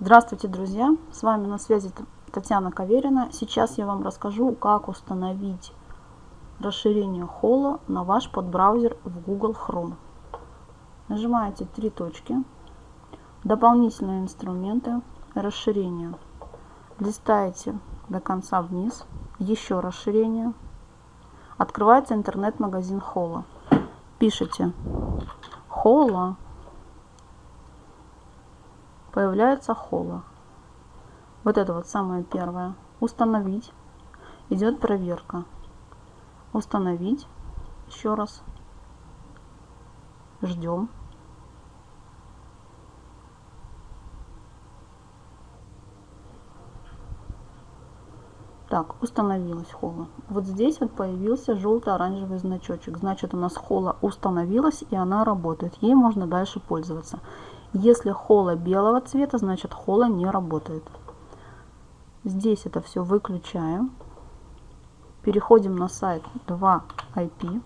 Здравствуйте, друзья! С вами на связи Татьяна Каверина. Сейчас я вам расскажу, как установить расширение холла на ваш подбраузер в Google Chrome. Нажимаете три точки, дополнительные инструменты, расширение. Листаете до конца вниз, еще расширение. Открывается интернет-магазин холла. Пишите холла появляется холла. Вот это вот самое первое. Установить. Идет проверка. Установить. Еще раз. Ждем. Так, установилась холла. Вот здесь вот появился желто-оранжевый значочек. Значит, у нас холла установилась и она работает. Ей можно дальше пользоваться. Если хола белого цвета, значит хола не работает. Здесь это все выключаем. Переходим на сайт 2IP.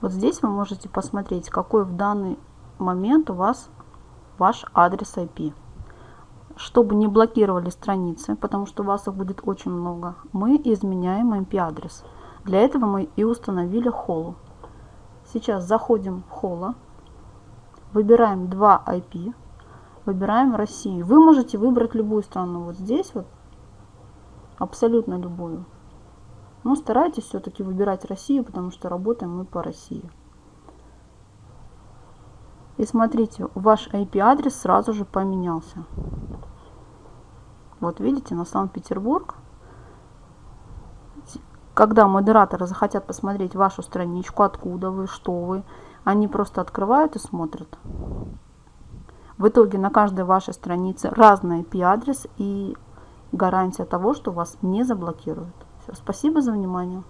Вот здесь вы можете посмотреть, какой в данный момент у вас ваш адрес IP. Чтобы не блокировали страницы, потому что у вас их будет очень много, мы изменяем IP-адрес. Для этого мы и установили холу. Сейчас заходим в холла, выбираем 2 IP, выбираем Россию. Вы можете выбрать любую страну. Вот здесь вот абсолютно любую. Но старайтесь все-таки выбирать Россию, потому что работаем мы по России. И смотрите, ваш IP-адрес сразу же поменялся. Вот видите, на Санкт-Петербург когда модераторы захотят посмотреть вашу страничку, откуда вы, что вы, они просто открывают и смотрят. В итоге на каждой вашей странице разный IP-адрес и гарантия того, что вас не заблокируют. Все, спасибо за внимание.